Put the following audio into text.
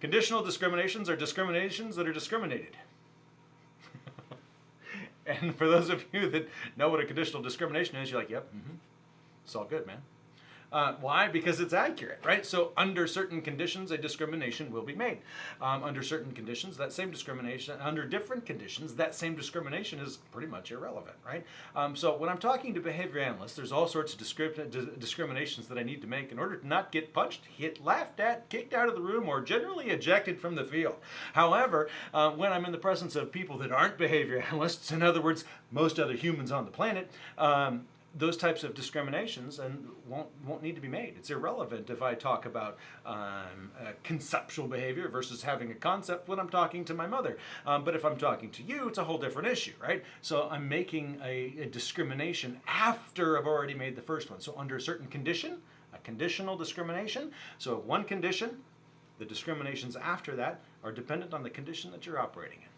Conditional discriminations are discriminations that are discriminated. and for those of you that know what a conditional discrimination is, you're like, yep, mm-hmm. it's all good, man. Uh, why? Because it's accurate, right? So under certain conditions, a discrimination will be made. Um, under certain conditions, that same discrimination, under different conditions, that same discrimination is pretty much irrelevant, right? Um, so when I'm talking to behavior analysts, there's all sorts of discri- discriminations that I need to make in order to not get punched, hit, laughed at, kicked out of the room, or generally ejected from the field. However, uh, when I'm in the presence of people that aren't behavior analysts, in other words, most other humans on the planet, um, those types of discriminations and won't won't need to be made. It's irrelevant if I talk about um, uh, conceptual behavior versus having a concept when I'm talking to my mother. Um, but if I'm talking to you, it's a whole different issue, right? So I'm making a, a discrimination after I've already made the first one. So under a certain condition, a conditional discrimination. So one condition, the discriminations after that are dependent on the condition that you're operating in.